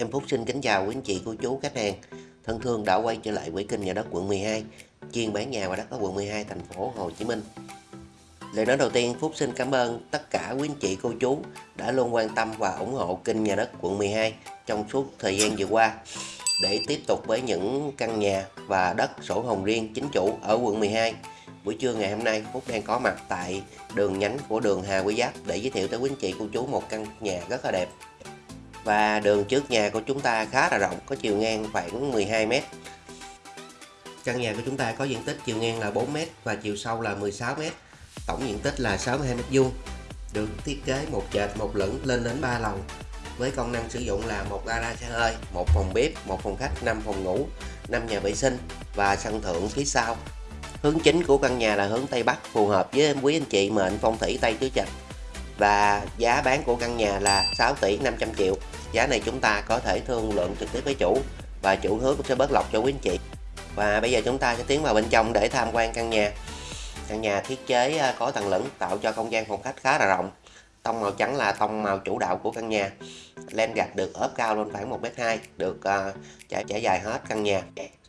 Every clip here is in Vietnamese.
Em Phúc xin kính chào quý anh chị, cô chú, khách hàng thân thương đã quay trở lại với kênh nhà đất quận 12 chuyên bán nhà và đất ở quận 12 thành phố Hồ Chí Minh. Lời nói đầu tiên Phúc xin cảm ơn tất cả quý anh chị, cô chú đã luôn quan tâm và ủng hộ kênh nhà đất quận 12 trong suốt thời gian vừa qua để tiếp tục với những căn nhà và đất sổ hồng riêng chính chủ ở quận 12. Buổi trưa ngày hôm nay Phúc đang có mặt tại đường nhánh của đường Hà Quý Giáp để giới thiệu tới quý anh chị cô chú một căn nhà rất là đẹp và đường trước nhà của chúng ta khá là rộng, có chiều ngang khoảng 12m căn nhà của chúng ta có diện tích chiều ngang là 4m và chiều sâu là 16m tổng diện tích là 62m vuông. Được thiết kế một trệt một lửng lên đến 3 lầu. Với công năng sử dụng là một gara xe hơi, một phòng bếp, một phòng khách 5 phòng ngủ 5 nhà vệ sinh và sân thượng phía sau. Hướng chính của căn nhà là hướng Tây Bắc, phù hợp với quý anh chị mệnh phong thủy Tây Tứ Trạch và giá bán của căn nhà là 6 tỷ 500 triệu. Giá này chúng ta có thể thương lượng trực tiếp với chủ và chủ hứa cũng sẽ bớt lọc cho quý anh chị. Và bây giờ chúng ta sẽ tiến vào bên trong để tham quan căn nhà. Căn nhà thiết kế à, có tầng lửng tạo cho không gian phòng khách khá là rộng. Tông màu trắng là tông màu chủ đạo của căn nhà. Len gạch được ốp cao lên khoảng 1m2 được uh, trải, trải dài hết căn nhà.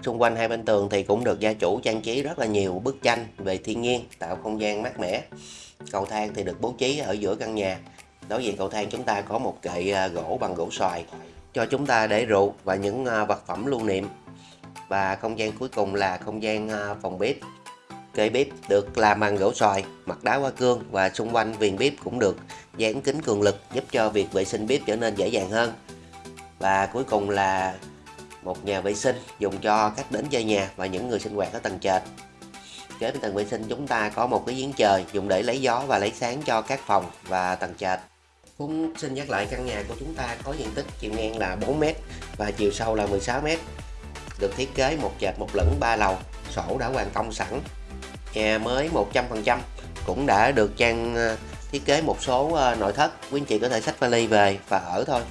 Xung quanh hai bên tường thì cũng được gia chủ trang trí rất là nhiều bức tranh về thiên nhiên tạo không gian mát mẻ cầu thang thì được bố trí ở giữa căn nhà. Đối diện cầu thang chúng ta có một kệ à, gỗ bằng gỗ xoài cho chúng ta để rượu và những à, vật phẩm lưu niệm. Và không gian cuối cùng là không gian à, phòng bếp. Kệ bếp được làm bằng gỗ xoài, mặt đá hoa cương và xung quanh viền bếp cũng được dán kính cường lực giúp cho việc vệ sinh bếp trở nên dễ dàng hơn. Và cuối cùng là một nhà vệ sinh dùng cho khách đến chơi nhà và những người sinh hoạt ở tầng trệt kế bên tầng vệ sinh, chúng ta có một cái giếng trời dùng để lấy gió và lấy sáng cho các phòng và tầng trệt. Cũng xin nhắc lại căn nhà của chúng ta có diện tích chiều ngang là 4m và chiều sâu là 16m được thiết kế một trệt một lửng ba lầu, sổ đã hoàn công sẵn. Nhà mới 100% cũng đã được trang ờ, thiết kế một số ờ, nội thất. Quý anh chị có thể xách vali về và ở thôi.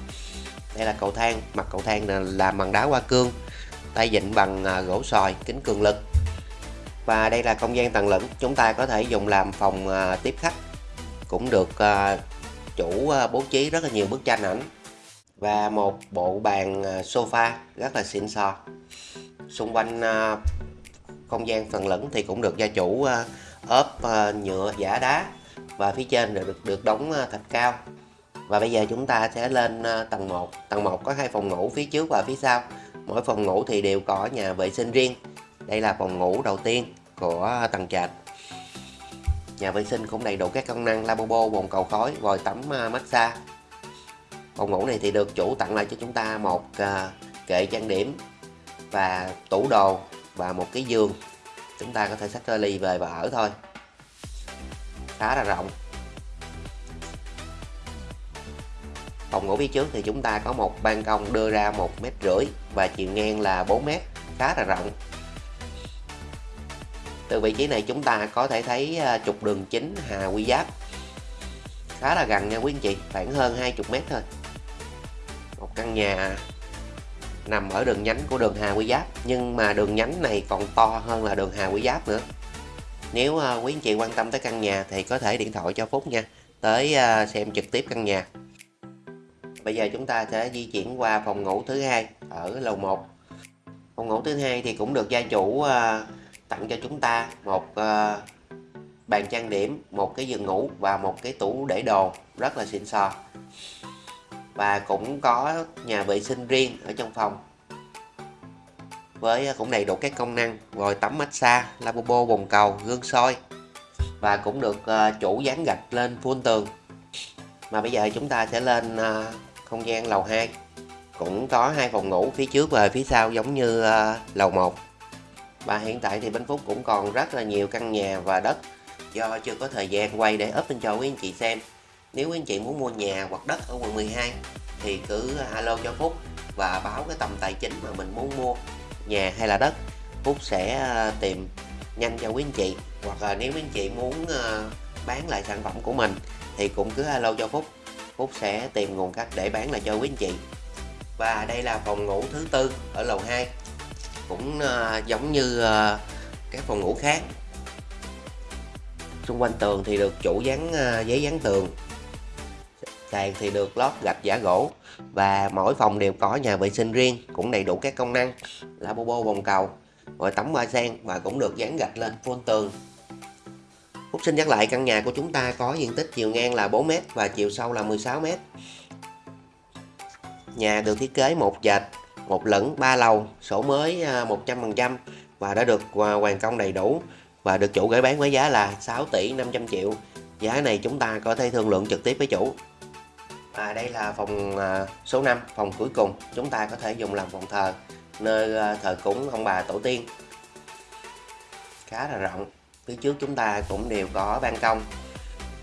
Đây là cầu thang, mặt cầu thang là làm bằng đá hoa cương, tay vịn bằng ờ, gỗ sòi, kính cường lực và đây là không gian tầng lửng, chúng ta có thể dùng làm phòng à, tiếp khách. Cũng được à, chủ à, bố trí rất là nhiều bức tranh ảnh và một bộ bàn sofa rất là xịn sò. Xung quanh không gian phần lửng thì cũng được gia chủ ốp nhựa, giả đá và phía trên được được đóng thạch cao. Và bây giờ chúng ta sẽ lên tầng 1 tầng 1 có hai phòng ngủ phía trước và phía sau. Mỗi phòng ngủ thì đều có nhà vệ sinh riêng. Đây là phòng ngủ đầu tiên của à, tầng trệt Nhà vệ sinh cũng đầy đủ các công năng lavabo, bồn cầu khói, vòi tắm à, massage. Phòng ngủ này thì được chủ tặng lại cho chúng ta một à, kệ trang điểm và tủ đồ và một cái giường. Chúng ta có thể xách ly về và ở thôi. Khá là rộng. Phòng ngủ phía trước thì chúng ta có một ban công đưa ra một mét rưỡi và chiều ngang là 4 mét, khá là rộng từ vị trí này chúng ta có thể thấy à, trục đường chính Hà Quy Giáp. Khá là gần nha quý anh chị, khoảng hơn 20 mét thôi. Một căn nhà nằm ở đường nhánh của đường Hà Quy Giáp, nhưng mà đường nhánh này còn to hơn là đường Hà Quy Giáp nữa. Nếu à, quý anh chị quan tâm tới căn nhà thì có thể điện thoại cho Phúc nha, tới à, xem trực tiếp căn nhà. Bây giờ chúng ta sẽ di chuyển qua phòng ngủ thứ hai ở lầu 1 phòng ngủ thứ hai thì cũng được gia chủ tặng cho chúng ta một uh, bàn trang điểm một cái giường ngủ và một cái tủ để đồ. Rất là xịn sò. Và cũng có nhà vệ sinh riêng ở trong phòng với cũng đầy đủ các công năng vòi tắm massage lavabo bồn cầu gương soi và cũng được uh, chủ dán gạch lên full tường. Mà bây giờ chúng ta sẽ lên uh, không gian lầu 2 cũng có hai phòng ngủ phía trước và phía sau giống như uh, lầu 1 và hiện tại thì Bình Phúc cũng còn rất là nhiều căn nhà và đất do chưa có thời gian quay để up lên cho quý anh chị xem. Nếu quý anh chị muốn mua nhà hoặc đất ở quận 12 thì cứ à, alo cho Phúc và báo cái tầm tài chính mà mình muốn mua nhà hay là đất. Phúc sẽ à, tìm nhanh cho quý anh chị hoặc là nếu quý anh chị muốn à, bán lại sản phẩm của mình thì cũng cứ alo cho Phúc. Phúc sẽ tìm nguồn cách để bán lại cho quý anh chị. Và đây là phòng ngủ thứ tư ở lầu 2 cũng ờ, giống như ờ, các phòng ngủ khác. Xung quanh tường thì được chủ dán ờ, giấy dán tường. Sàn thì được lót gạch giả gỗ. Và mỗi phòng đều có nhà vệ sinh riêng cũng đầy đủ các công năng. Lavabo bồn cầu rồi tắm ba sen và cũng được dán gạch lên phun tường. Phúc xin nhắc lại căn nhà của chúng ta có diện tích chiều ngang là 4m và chiều sâu là 16m Nhà được thiết kế một dạch, một lẫn ba lầu, sổ mới à, 100% và đã được à, hoàn công đầy đủ và được chủ gửi bán với giá là 6 tỷ 500 triệu. Giá này chúng ta có thể thương lượng trực tiếp với chủ. và đây là phòng à, số 5, phòng cuối cùng. Chúng ta có thể dùng làm phòng thờ, nơi thờ cúng ông bà tổ tiên. Khá là rộng. Phía trước chúng ta cũng đều có ban công.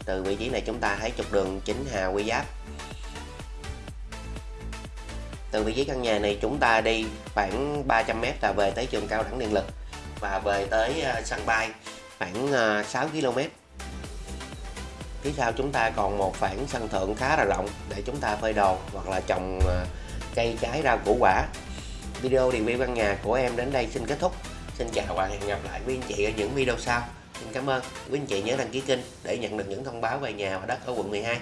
Từ vị trí này chúng ta thấy trục đường chính Hà Quy Giáp từ vị trí căn nhà này chúng ta đi khoảng 300m là về tới trường cao đẳng điện lực và về tới ờ, sân bay khoảng ờ, 6km phía sau chúng ta còn một khoảng sân thượng khá là rộng để chúng ta phơi đồ hoặc là trồng ờ, cây trái rau củ quả. Video review căn nhà của em đến đây xin kết thúc. Xin chào và hẹn gặp lại quý anh chị ở những video sau. Xin cảm ơn. Quý anh chị nhớ đăng ký kênh để nhận được những thông báo về nhà và đất ở quận 12